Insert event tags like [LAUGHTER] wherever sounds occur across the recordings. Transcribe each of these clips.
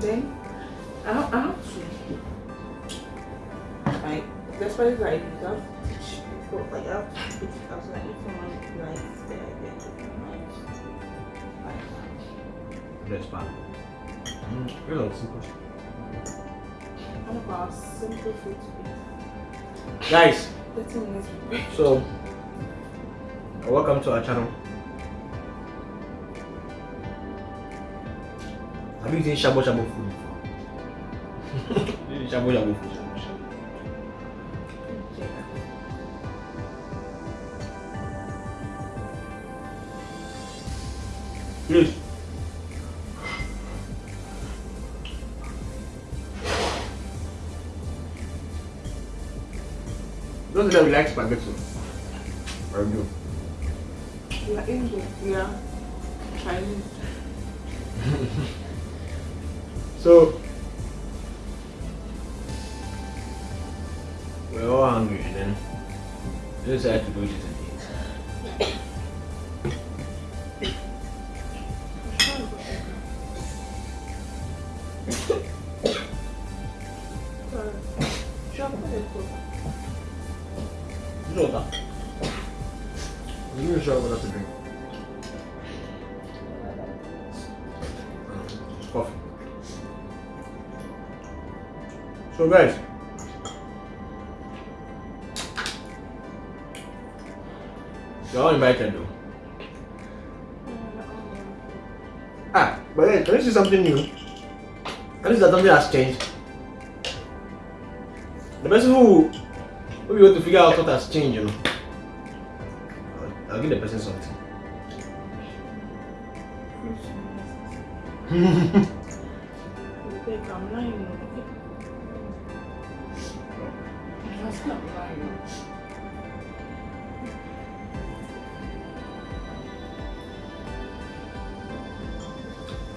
then I have, I have to like the spices I use I have to like I have to put it out so that if someone likes the idea they might like That's fine. Mm, really simple. one of our simple food to Guys, eat 30 minutes break. so welcome to our channel. Have you eaten shabu shabu food before? [LAUGHS] You shabu shabu food. Please. Don't say that we like spaghetti. Or you? We are Indian, we are Chinese. So we're all hungry and then we decided to do this again. You know that. I'm really sure what So guys, you're invited though. Ah, but then can you see something new? Can you see that something has changed? The person who who you want to figure out what has changed, you know. I'll, I'll give the person something. [LAUGHS] [LAUGHS] I'm lying. That's not.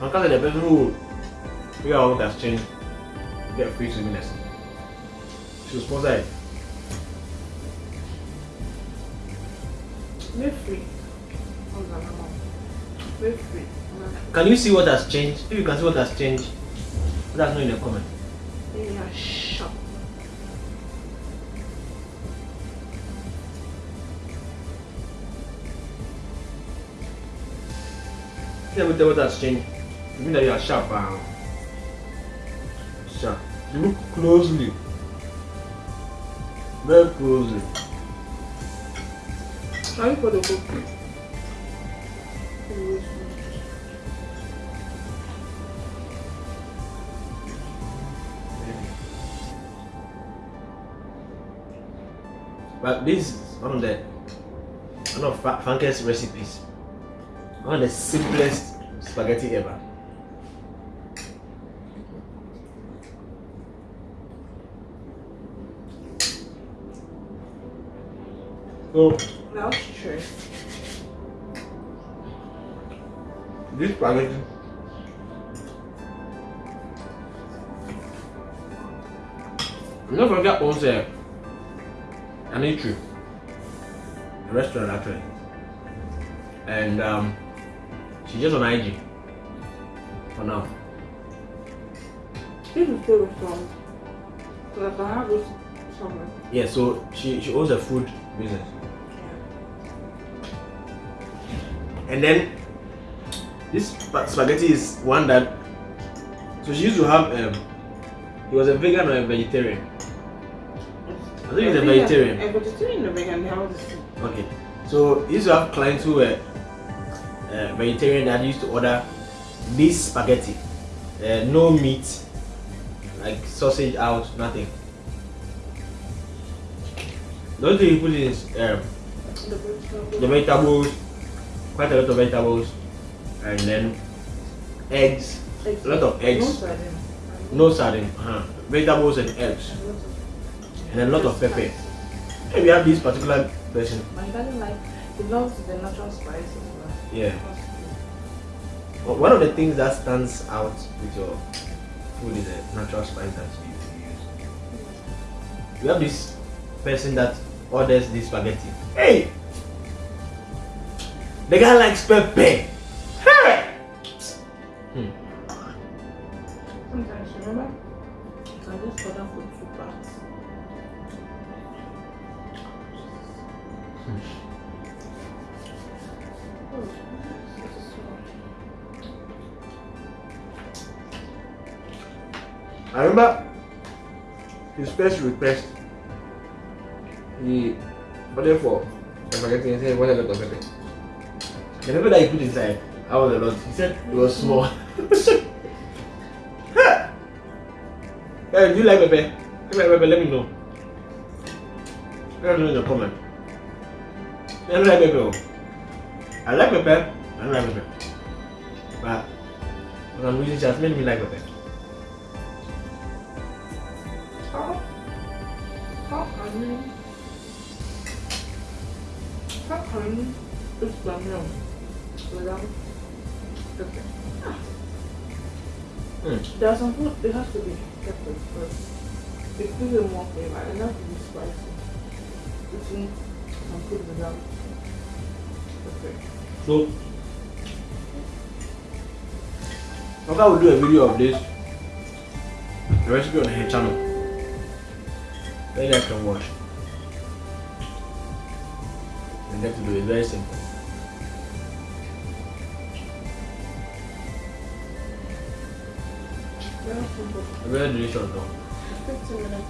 I'm kind of the person who figure out what has changed. Get free swimming lesson. She was sponsor it. We're free. Hold on, come on. We're free. Can you see what has changed? If you can see what has changed, let us know in the comment. They are shocked. Let me tell you what has changed. You mean that you are sharp, uh, sharp. Look closely. Very closely. You put the book? But this is one of the one of Funke's recipes. One of the simplest spaghetti ever. So That's true. this spaghetti Don't forget owns a an eatery, a restaurant actually, and um, she's just on IG for now. This is still a song. So I can have this somewhere. Yeah, so she she owns a food business, and then this spa- spaghetti is one that. So she used to have um, he was a vegan or a vegetarian. I think he's a vegetarian. A vegetarian a vegan, they have the. Okay, so he used to have clients who were uh, vegetarian that used to order this spaghetti, uh, no meat, like sausage out, nothing. The only thing he put in is um, The vegetable. the vegetables, quite a lot of vegetables, and then eggs, Eggs. a lot of eggs. No sardine. no sardine, uh, vegetables and eggs, and a lot of pepper. Maybe have this particular person, he doesn't like, he loves the natural spices. Yeah. One of the things that stands out with your food is the natural spice that you use. You have this person that orders this spaghetti. Hey! The guy likes pepper. Hey! Hmm. Sometimes, remember, you can just order for two parts. So- I remember his first request. He ordered for spaghetti and said, What a lot of pepper. The pepper that he put inside, how was a lot? He said it was small. [LAUGHS] hey, do you like pepper? If you like pepper, let me know. Let me know in the comment. I don't like pepper. Oh. Oh. I like pepper, I don't like pepper. But when I'm using made me like pepper. How can you? How can you eat without pepper? Mm. There are some food it has to be pepper first. It gives it more flavor and not to be spicy. Eating some food without. So, Oka will do a video of this, a recipe on her channel. That you guys can watch. And get to do it very simple. Very. Delicious though. 15 minutes.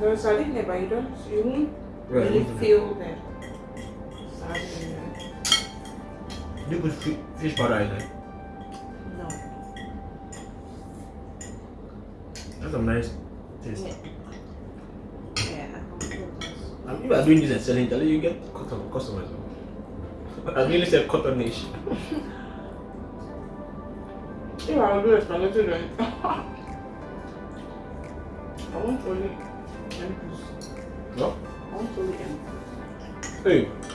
There's sardine there, but you don't, you won't really feel the You put fi- fish powder in it. No. That's a nice taste. Yeah. Yeah, I can feel this. And if you are doing this and selling it, you get custom- customers. [LAUGHS] I really said cotton nation. If I will do a spaghetti then I want only empties. No? I want only empties. Hey.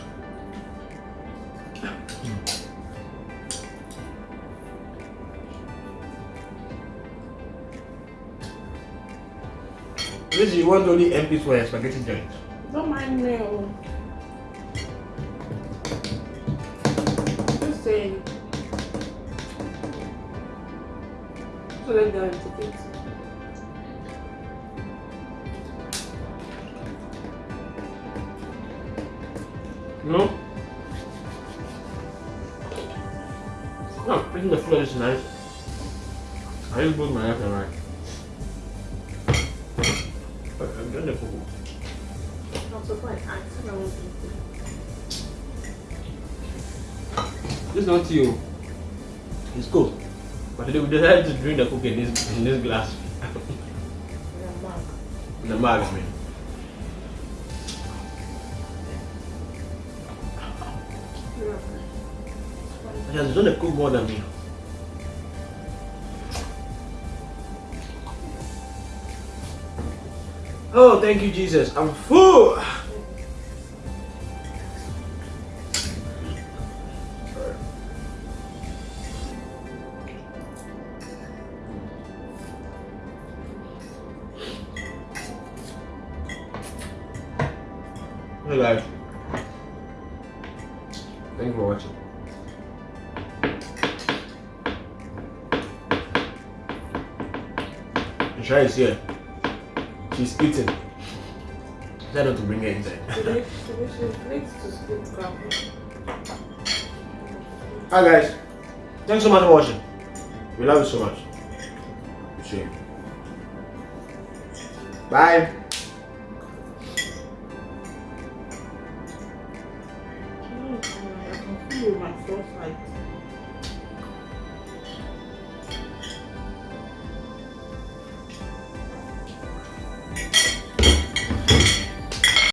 This you want only empty for a spaghetti joint. Don't mind me. oh. Just saying. So let's go into it. No? No, I think the flour is nice. I just put my left and right. But the fufu. I'm surprised. I said I want to eat This is not you. It's cool. But we decided to drink the cookie in this in this glass. it. Yeah, Mark. in the mug. Yeah. She has done a cook more than me. Oh, thank you, Jesus. I'm full. Hey guys. Thank you for watching. Shai is here. She's eating. Try not to bring her inside. Today, today she needs to skip coffee. Hi guys. Thanks so much for watching. We love you so much. See you. Bye.